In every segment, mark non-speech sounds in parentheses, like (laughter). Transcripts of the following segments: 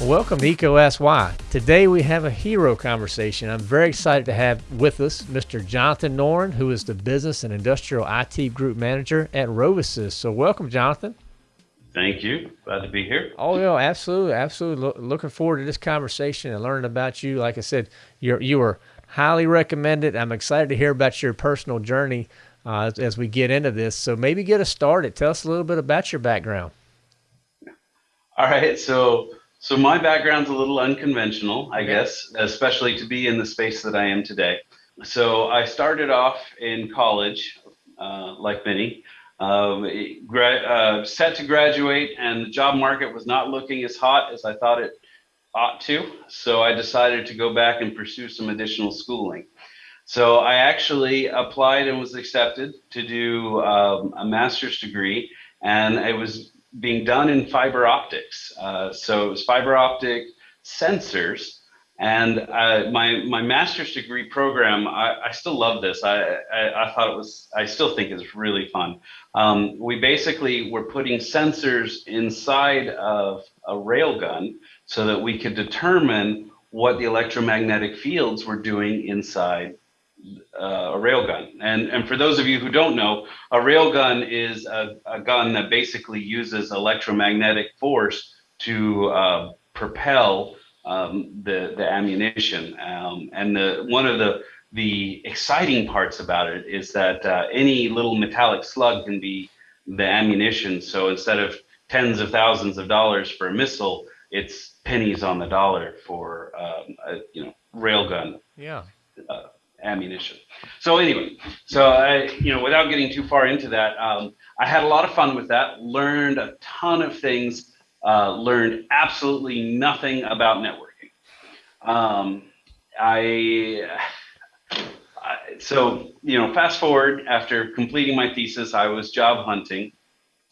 Welcome to Why. Today we have a hero conversation. I'm very excited to have with us Mr. Jonathan Noren, who is the Business and Industrial IT Group Manager at RoviSys. So welcome, Jonathan. Thank you. Glad to be here. Oh, yeah, absolutely, absolutely. Lo- looking forward to this conversation and learning about you. Like I said, you're you are highly recommended. I'm excited to hear about your personal journey uh, as, as we get into this. So maybe get us started. Tell us a little bit about your background. All right. So so my background's a little unconventional, I guess, especially to be in the space that I am today. So I started off in college, uh, like many, um, uh, set to graduate, and the job market was not looking as hot as I thought it ought to. So I decided to go back and pursue some additional schooling. So I actually applied and was accepted to do um, a master's degree, and it was being done in fiber optics. Uh, so it was fiber optic sensors. And uh, my my master's degree program, I, I still love this. I, I, I thought it was, I still think it's really fun. Um, we basically were putting sensors inside of a railgun so that we could determine what the electromagnetic fields were doing inside uh, a railgun. And, and for those of you who don't know, a railgun is a, a gun that basically uses electromagnetic force to uh, propel um, the, the ammunition. Um, and the, one of the, the exciting parts about it is that uh, any little metallic slug can be the ammunition. So instead of tens of thousands of dollars for a missile, it's pennies on the dollar for um, a you know railgun. Yeah. Uh, ammunition. So anyway, so I, you know, without getting too far into that, um, I had a lot of fun with that. Learned a ton of things. Uh, learned absolutely nothing about networking. Um, I, I, so you know, fast forward after completing my thesis, I was job hunting,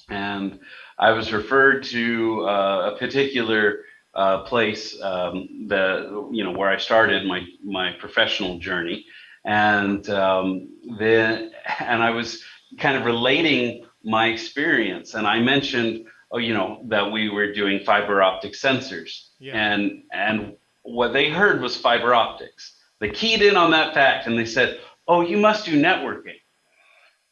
and I was referred to uh, a particular uh, place um, the you know where I started my my professional journey, and um, then and I was kind of relating my experience, and I mentioned oh you know that we were doing fiber optic sensors, yeah. and and what they heard was fiber optics. They keyed in on that fact, and they said, oh you must do networking,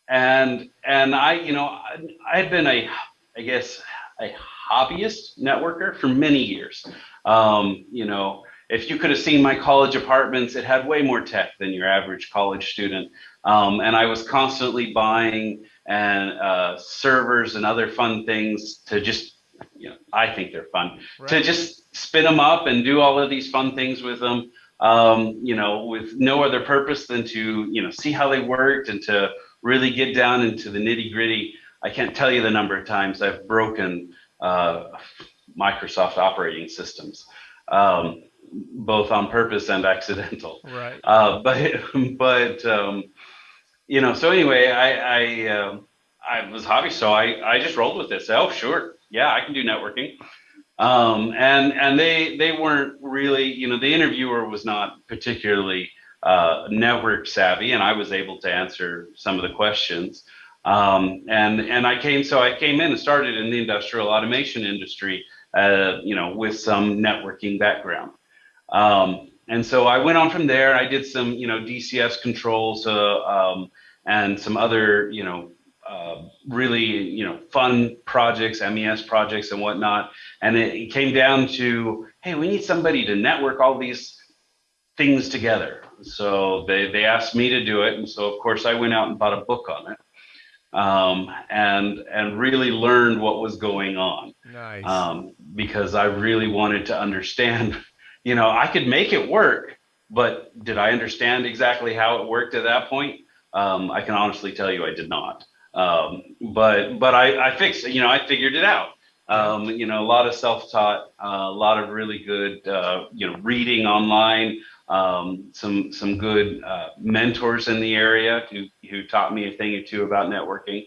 and and I you know I, I had been a I guess a hobbyist networker for many years. Um, you know, if you could have seen my college apartments, it had way more tech than your average college student. Um, and I was constantly buying and uh, servers and other fun things to just, you know, I think they're fun right. to just spin them up and do all of these fun things with them. Um, you know, with no other purpose than to, you know, see how they worked and to really get down into the nitty gritty. I can't tell you the number of times I've broken uh, Microsoft operating systems, um, both on purpose and (laughs) accidental. Right. Uh, but but um, you know, so anyway, I I, uh, I was hobby, so I I just rolled with this. Oh, sure, yeah, I can do networking. Um, and and they they weren't really, you know, the interviewer was not particularly uh, network savvy, and I was able to answer some of the questions. Um, and and I came so I came in and started in the industrial automation industry, uh, you know, with some networking background. Um, and so I went on from there. I did some you know DCS controls uh, um, and some other you know uh, really you know fun projects, MES projects and whatnot. And it, came down to hey, we need somebody to network all these things together. So they they asked me to do it, and so of course I went out and bought a book on it um, and and really learned what was going on. Nice. Um, because I really wanted to understand. (laughs) You know, I could make it work, but did I understand exactly how it worked at that point? Um, I can honestly tell you I did not. Um, but but I, I fixed. You know, I figured it out. Um, you know, a lot of self-taught, uh, a lot of really good, uh, you know, reading online, um, some some good uh, mentors in the area who who taught me a thing or two about networking.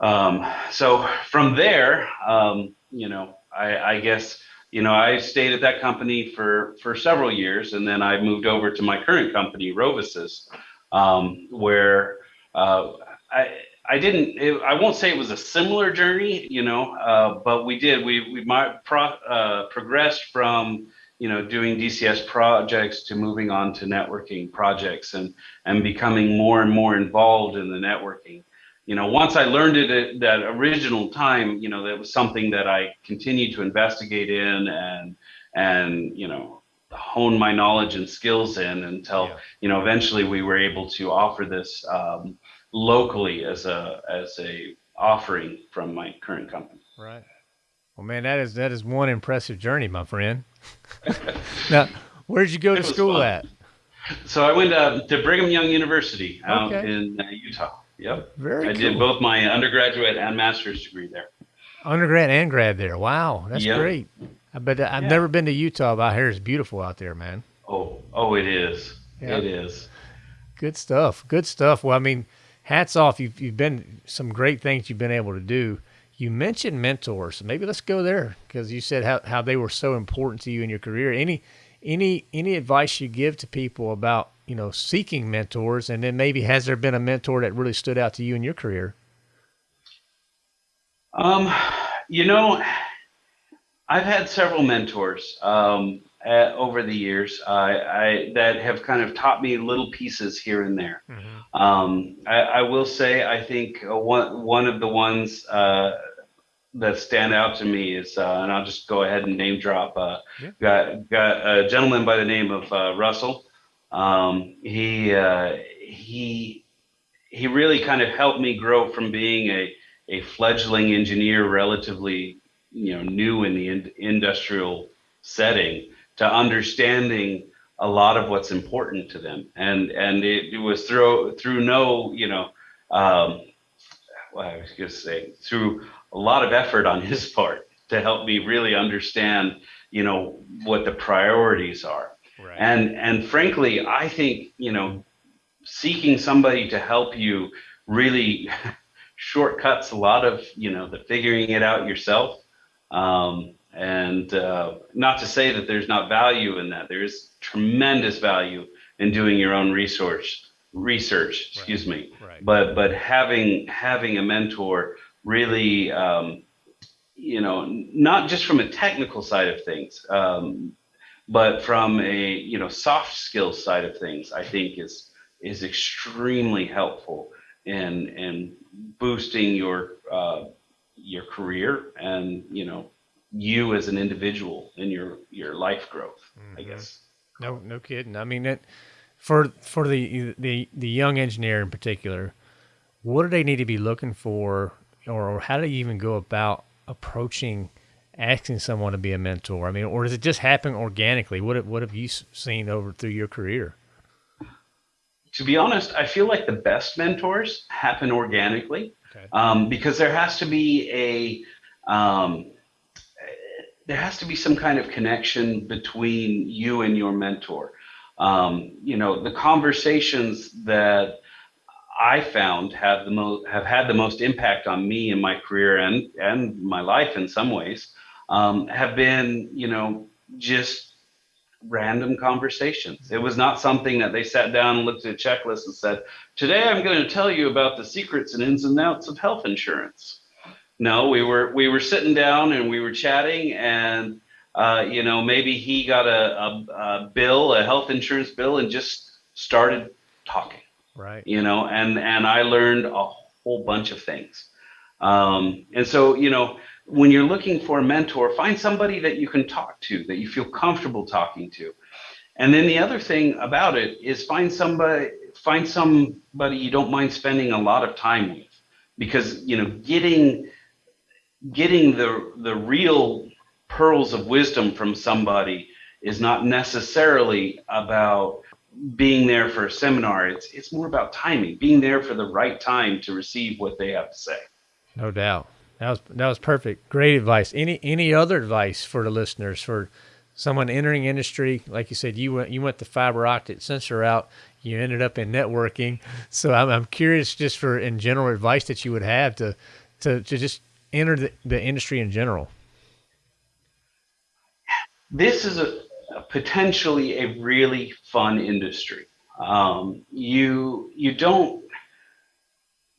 Um, so from there, um, you know, I, I, guess you know I stayed at that company for for several years, and then I moved over to my current company, RoviSys, um, where uh, I I didn't. It, I won't say it was a similar journey, you know, uh, but we did. We we might pro, uh, progressed from you know doing DCS projects to moving on to networking projects and and becoming more and more involved in the networking. You know, once I learned it at that original time, you know, that was something that I continued to investigate in and and you know hone my knowledge and skills in until yeah. you know eventually we were able to offer this. Um, locally as a as a offering from my current company. Right. Well, man, that is that is one impressive journey, my friend. (laughs) now, where did you go to school fun. at? So I went uh, to Brigham Young University out okay. in uh, Utah. Yep. Very I cool. did both my undergraduate and master's degree there. Undergrad and grad there. Wow, that's yep. great. I bet I've yeah. never been to Utah, but I hear it's beautiful out there, man. Oh, oh, it is. It is. Good stuff. Good stuff. Well, I mean, hats off. You've, you've been some great things you've been able to do. You mentioned mentors. Maybe let's go there because you said how, how they were so important to you in your career. Any any any advice you give to people about you know seeking mentors, and then maybe has there been a mentor that really stood out to you in your career? Um, you know, I've had several mentors. Um, uh, over the years uh, I, that have kind of taught me little pieces here and there. Mm-hmm. Um, I, I, will say I think uh, one one of the ones uh, that stand out to me is, uh, and I'll just go ahead and name drop. Uh, yeah. Got got a gentleman by the name of Russell. Um, he he he really kind of helped me grow from being a a fledgling engineer, relatively you know new in the in- industrial setting to understanding a lot of what's important to them. And and it, it was through through no, you know, um, well, I was going to say through a lot of effort on his (laughs) part to help me really understand, you know, what the priorities are. Right. And and frankly, I think you know, seeking somebody to help you really (laughs) shortcuts a lot of you know the figuring it out yourself. Um, and uh, not to say that there's not value in that. There is tremendous value in doing your own research. Research, excuse right. me. Right. But but having having a mentor really, um, you know, not just from a technical side of things, um, but from a you know soft skills side of things, I think is is extremely helpful in in boosting your uh, your career and you know you as an individual in your your life growth. Mm-hmm. I guess. No, no kidding. I mean, it, for for the the the young engineer in particular, what do they need to be looking for, or, how do you even go about approaching asking someone to be a mentor? I mean, or does it just happen organically? What what have you seen over through your career? To be honest, I feel like the best mentors happen organically okay. um, because there has to be a um, there has to be some kind of connection between you and your mentor. Um, you know, the conversations that I found have the most have had the most impact on me in my career and and my life in some ways um, have been you know just random conversations. It was not something that they sat down and looked at a checklist and said, "Today I'm going to tell you about the secrets and ins and outs of health insurance." No, we were we were sitting down and we were chatting, and uh, you know maybe he got a, a, a bill, a health insurance bill, and just started talking. Right. You know, and and I learned a whole bunch of things. Um, and so you know when you're looking for a mentor, find somebody that you can talk to, that you feel comfortable talking to. And then the other thing about it is find somebody find somebody you don't mind spending a lot of time with because you know getting getting the the real pearls of wisdom from somebody is not necessarily about being there for a seminar. It's it's more about timing, being there for the right time to receive what they have to say. No doubt. That was that was perfect. Great advice. Any any other advice for the listeners for someone entering industry? Like you said, you went you went the fiber optic sensor out. You ended up in networking. (laughs) So I'm I'm curious just for in general advice that you would have to to to just enter the, the industry in general? This is a, a potentially a really fun industry. Um, you you don't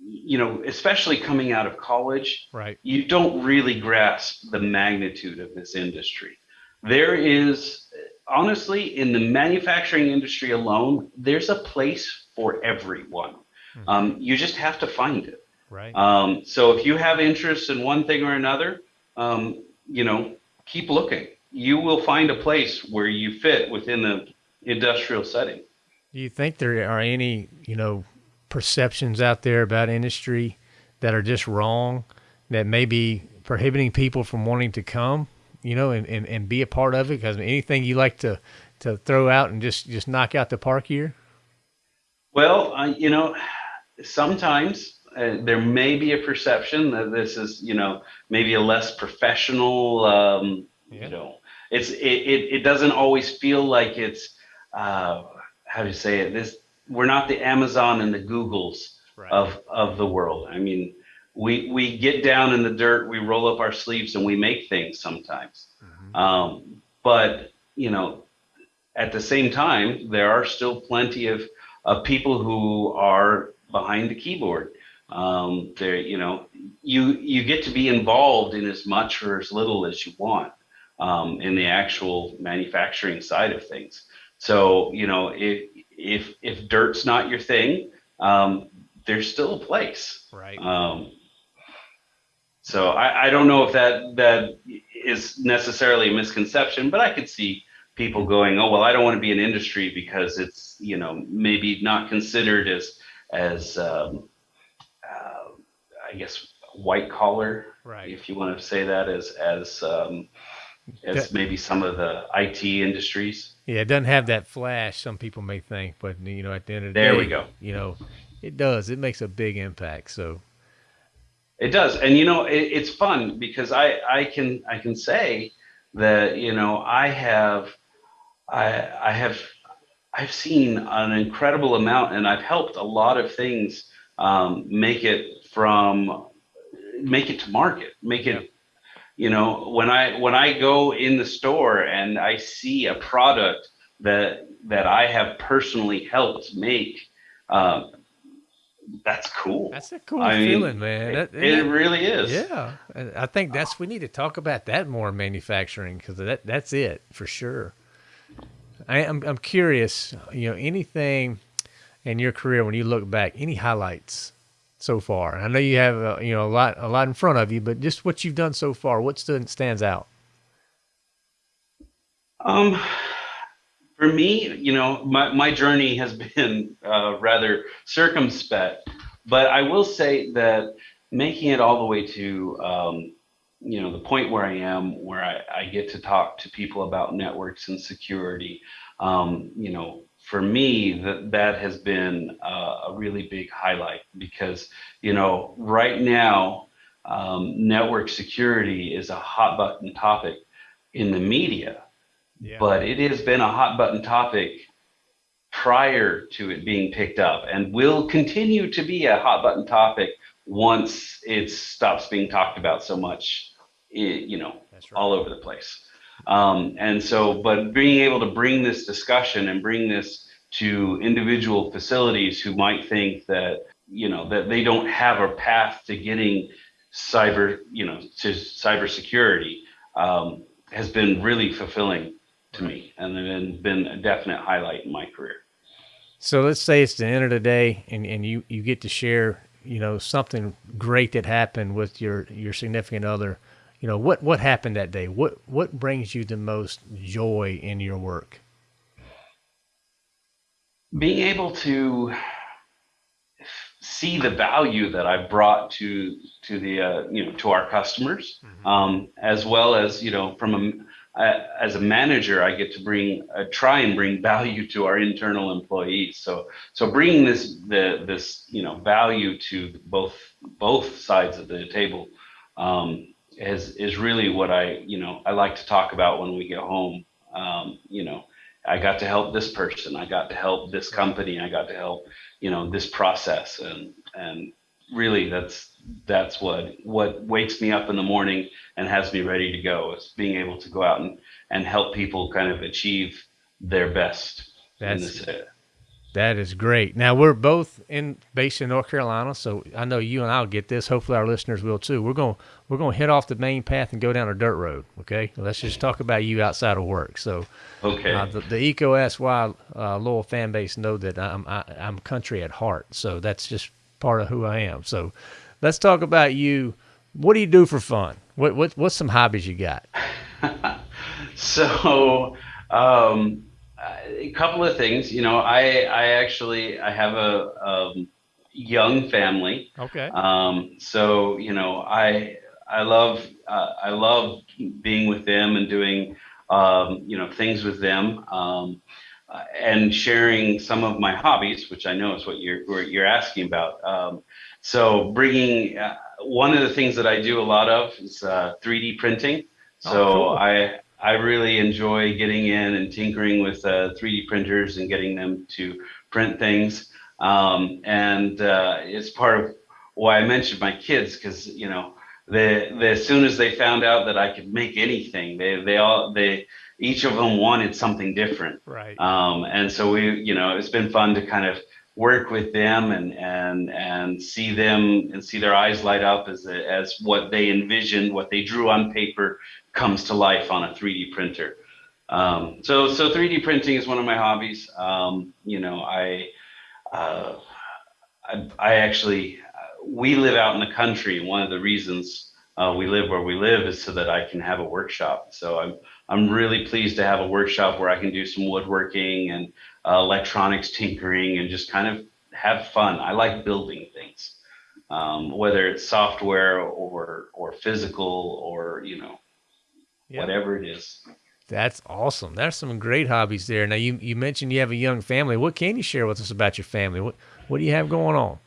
you know, especially coming out of college, Right. you don't really grasp the magnitude of this industry. There is, honestly, in the manufacturing industry alone, there's a place for everyone. Mhm. Um, you just have to find it. Right. Um, so if you have interest in one thing or another, um, you know, keep looking. You will find a place where you fit within the industrial setting. Do you think there are any, you know, perceptions out there about industry that are just wrong, that may be prohibiting people from wanting to come, you know, and, and, and be a part of it? Because anything you like to, to throw out and just, just knock out the park here? Well, uh, you know, sometimes uh, there may be a perception that this is, you know, maybe a less professional, um, Yeah. you know, it's it, it, it doesn't always feel like it's uh, how do you say it? This we're not the Amazon and the Googles Right. of of the world. I mean, we we get down in the dirt, we roll up our sleeves, and we make things sometimes. Mhm. Um, but you know, at the same time, there are still plenty of of people who are behind the keyboard. Um, there, you know, you you get to be involved in as much or as little as you want um, in the actual manufacturing side of things. So you know, if if if dirt's not your thing, um, there's still a place. Right. Um, so I, I don't know if that that is necessarily a misconception, but I could see people going, oh well, I don't want to be in industry because it's you know maybe not considered as as um, uh, I guess white collar, Right. if you want to say that as as um, as maybe some of the IT industries. Yeah, it doesn't have that flash. Some people may think, but you know, at the end of the There day, we go. You know, it does. It makes a big impact. So It does, and you know, it, it's fun because I I can I can say that you know I have I I have I've seen an incredible amount, and I've helped a lot of things um, make it from make it to market, make it. You know, when I when I go in the store and I see a product that that I have personally helped make, um, that's cool. that's a cool I mean, feeling, man. It, That- it that- really is. Yeah, I think that's we need to talk about that more in manufacturing because that that's it for sure. I, I'm I'm curious, you know, anything in your career when you look back, any highlights so far? I know you have uh, you know a lot a lot in front of you, but just what you've done so far, what stands out? Um, for me, you know, my, my journey has (laughs) been uh, rather circumspect, but I will say that making it all the way to, um, you know, the point where I am, where I, I get to talk to people about networks and security, um, you know, for me, that that has been uh, a really big highlight because, you know, right now, um, network security is a hot button topic in the media Yeah, but it has been a hot button topic prior to it being picked up and will continue to be a hot button topic once it stops being talked about so much, you know, right. all over the place. Um, and so, but being able to bring this discussion and bring this to individual facilities who might think that, you know, that they don't have a path to getting cyber, you know, to cybersecurity um, has been really fulfilling to me and then been a definite highlight in my career. So let's say it's the end of the day, and, and you, you get to share, you know, something great that happened with your, your significant other. You know, what, what happened that day? What what brings you the most joy in your work? being able to see the value that I brought to to the uh, you know to our customers, um, as well as you know from a uh, as a manager, I get to bring uh, try and bring (laughs) value to our internal employees. So so bringing this the this you know value to both both sides of the table um, is is really what I you know I like to talk about when we get home. Um, you know, I got to help this person. I got to help this company. I got to help, you know, this process. And and really, that's that's what what wakes me up in the morning and has me ready to go. Is being able to go out and and help people kind of achieve their best. in That's this, That is great. Now we're both in based in North Carolina, so I know you and I'll get this. Hopefully our listeners will too. We're going we're going to hit off the main path and go down a dirt road. Okay, let's just talk about you outside of work. So, okay, uh, the, the Eco SY uh, loyal fan base know that I'm I, am i am country at heart. So that's just part of who I am. So, let's talk about you. What do you do for fun? What what what's some hobbies you got? (laughs) so. Um, a couple of things. You know, I I actually I have a, a young family. Okay. Um, so you know, I I love uh, I love being with them and doing um, you know things with them. Um, uh, and sharing some of my hobbies, which I know is what you're what you're asking about. Um, so bringing uh, one of the things that I do a lot of is uh, 3D printing. So oh, cool. I I really enjoy getting in and tinkering with uh, 3D printers and getting them to print things. Um, and uh, it's part of why I mentioned my kids because you know the, the as soon as they found out that I could make anything, they they all they each of them wanted something different. Right. Um, and so we you know it's been fun to kind of work with them and and and see them and see their eyes light up as as what they envisioned, what they drew on paper comes to life on a 3D printer. Um, so so 3D printing is one of my hobbies. Um, you know, I, uh, I, I actually we live out in the country. One of the reasons uh, we live where we live is so that I can have a workshop. So I'm I'm really pleased to have a workshop where I can do some woodworking and uh, electronics tinkering and just kind of have fun. I like building things, um, whether it's software or or physical or you know yep. whatever it is. That's awesome. There's some great hobbies there. Now you you mentioned you have a young family. What can you share with us about your family? What what do you have going on?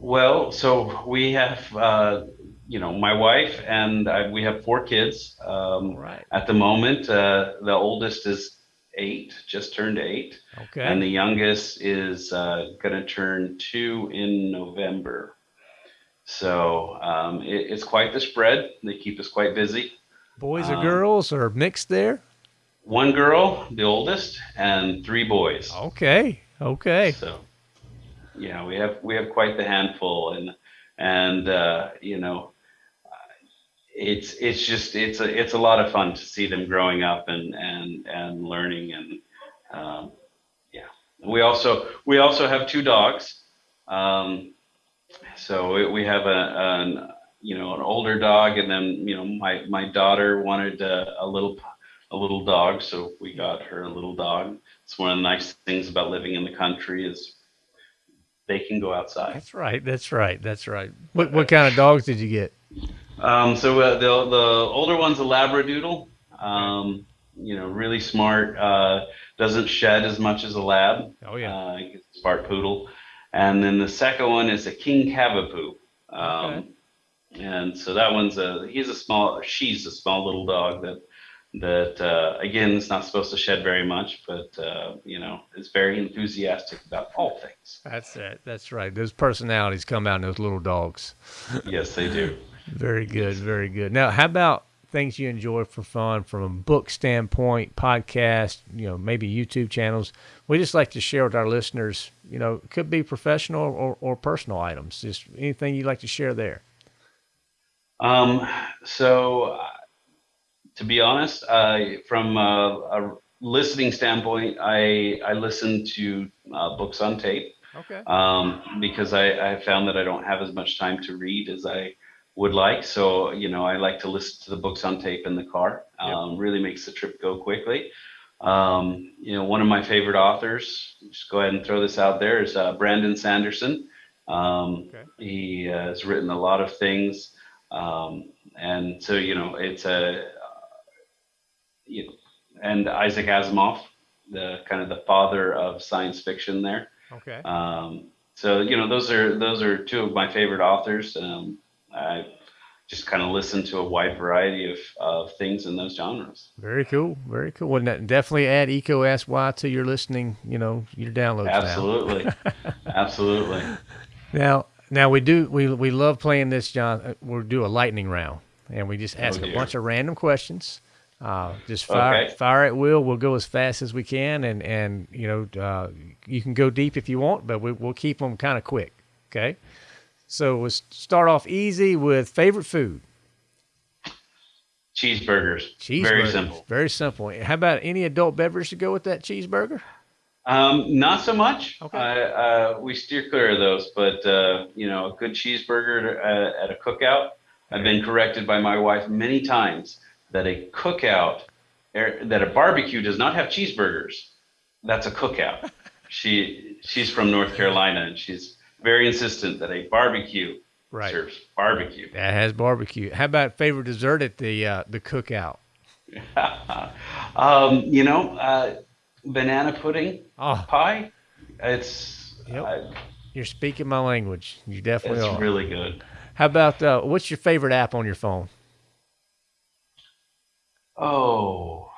Well, so we have uh, you know my wife and I, we have four kids. Um, right. At the moment, uh, the oldest is eight, just turned eight. Okay. And the youngest is uh, going to turn two in November. So um, it, it's quite the spread. They keep us quite busy. Boys or um, girls or mixed there? One girl, the oldest, and three boys. Okay. Okay. So, yeah, we have we have quite the handful, and and uh, you know, it's it's just it's a it's a lot of fun to see them growing up and and and learning and um, yeah we also we also have two dogs um, so we, we have a an you know an older dog and then you know my my daughter wanted a, a little a little dog so we got her a little dog it's one of the nice things about living in the country is they can go outside that's right that's right that's right what what kind of dogs did you get um, so uh, the the older one's a Labradoodle. Um, you know, really smart. Uh, doesn't shed as much as a lab. Oh yeah. Uh, smart poodle. And then the second one is a King Cavapoo. Um, okay. And so that one's a he's a small she's a small little dog that that uh, again is not supposed to shed very much, but uh, you know is very enthusiastic about all things. That's it. That's right. Those personalities come out in those little dogs. (laughs) yes, they do. Very good, very good. Now, how about things you enjoy for fun from a book standpoint, podcast, you know, maybe YouTube channels? We just like to share with our listeners, you know, could be professional or, or personal items. Just anything you'd like to share there. Um, so, uh, to be honest, uh, from a, a, listening standpoint, I I listen to uh, books on tape. Okay. Um, because I, I found that I don't have as much time to read as I would like. So, you know, I like to listen to the books on tape in the car. Um, yep. Really makes the trip go quickly. Um, you know, one of my favorite authors, just go ahead and throw this out there, is uh, Brandon Sanderson. Um, okay. He uh, has written a lot of things. Um, and so, you know, it's a, you know, and Isaac Asimov, the kind of the father of science fiction there. Okay. Um, so, you know, those are, those are two of my favorite authors. Um, I just kind of listen to a wide variety of, of things in those genres. Very cool. Very cool. Well, definitely add Eco SY to your listening, you know, your downloads. Absolutely. (laughs) Absolutely. Now, now we do, we, we love playing this, John. Uh, we'll do a lightning round and we just ask oh, a bunch of random questions Uh, just fire, Okay. fire at will. We'll go as fast as we can, and and you know uh, you can go deep if you want, but we, we'll keep them kind of quick. Okay. So we'll start off easy with favorite food. Cheeseburgers. Cheeseburgers. Very simple. Very simple. How about any adult beverage to go with that cheeseburger? Um, not so much. Okay. I, uh, we steer clear of those, but uh, you know, a good cheeseburger uh, at a cookout. I've been corrected by my wife many times that a cookout, er, that a barbecue does not have cheeseburgers. That's a cookout. (laughs) she she's from North Carolina, and she's very insistent that a barbecue Right. serves barbecue. That has barbecue. How about favorite dessert at the uh, the cookout? (laughs) um, you know, uh, banana pudding Oh, pie. It's Yep. uh, you're speaking my language. You definitely it's are. really good. How about uh, what's your favorite app on your phone? Oh.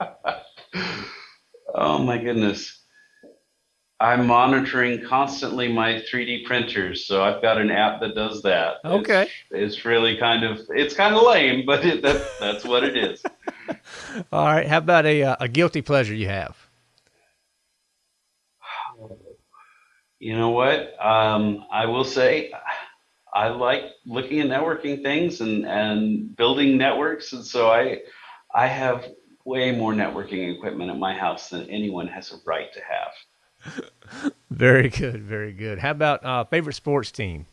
(laughs) oh my goodness. I'm monitoring constantly my 3D printers, so I've got an app that does that. It's- Okay. It's, really kind of it's kind of lame, but it, that, that's what it is. (laughs) (laughs) All right. How about a uh, a guilty pleasure you have? You know what? Um, I will say I like looking at networking things and, and building networks. And so I, I have way more networking equipment at my house than anyone has a right to have. (laughs) Very good. Very good. How about uh, favorite sports team?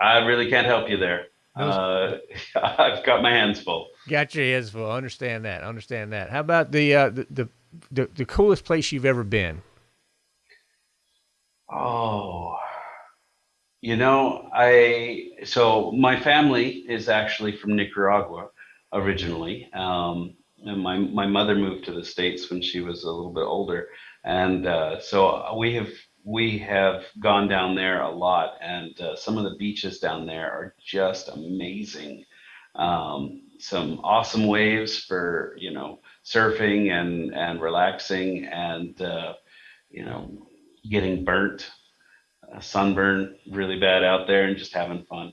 I really can't help you there. Uh, (laughs) I've got my hands full. Got your hands full. Understand that. Understand that. How about the uh, the, the the the coolest place you've ever been? Oh, you know, I so my family is actually from Nicaragua originally. Um, and my my mother moved to the states when she was a little bit older, and uh, so we have we have gone down there a lot, and uh, some of the beaches down there are just amazing. Um, some awesome waves for you know surfing and and relaxing and uh, you know getting burnt, uh, sunburn really bad out there, and just having fun.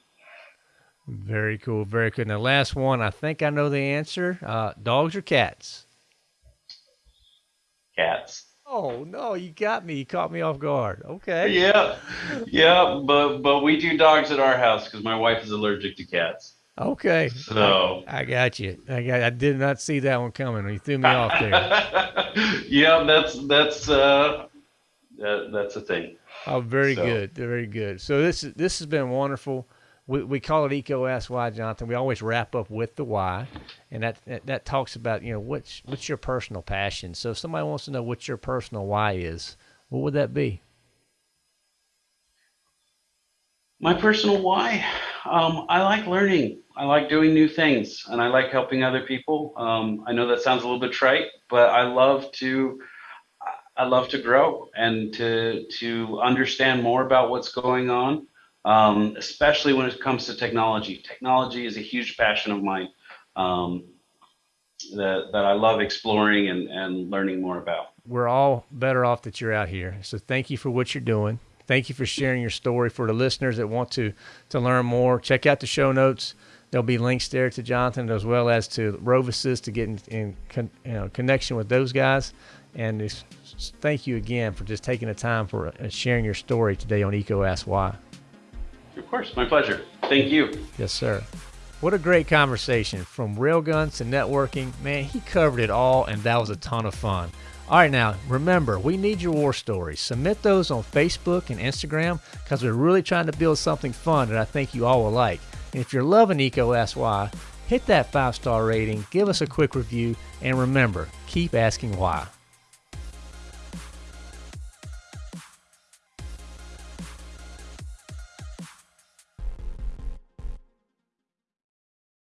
Very cool. Very good. Now, last one. I think I know the answer. Uh, dogs or cats? Cats. Oh no, you got me. You caught me off guard. Okay. Yeah, yeah, but but we do dogs at our house because my wife is allergic to cats. Okay. So I got you. I got. I did not see that one coming. You threw me off there. (laughs) yeah, that's that's uh, that, that's a thing. Oh, very So- good. Very good. So this is this has been wonderful. We, we call it Eco Ask Why, Jonathan. We always wrap up with the why, and that, that that talks about you know what's what's your personal passion. So if somebody wants to know what your personal why is, what would that be? My personal why, um, I like learning. I like doing new things, and I like helping other people. Um, I know that sounds a little bit trite, but I love to. I love to grow and to to understand more about what's going on, um, especially when it comes to technology. Technology is a huge passion of mine um, that that I love exploring and, and learning more about. We're all better off that you're out here. So thank you for what you're doing. Thank you for sharing your story. For the listeners that want to to learn more, check out the show notes. There'll be links there to Jonathan as well as to RoviSys to get in, in con, you know, connection with those guys. And just thank you again for just taking the time for uh, sharing your story today on Eco Ask Why. Of course, my pleasure. Thank you. Yes, sir. What a great conversation from railguns to networking. Man, he covered it all, and that was a ton of fun. All right, now remember, we need your war stories. Submit those on Facebook and Instagram because we're really trying to build something fun that I think you all will like. And if you're loving Eco Why, hit that five star rating, give us a quick review, and remember, keep asking why.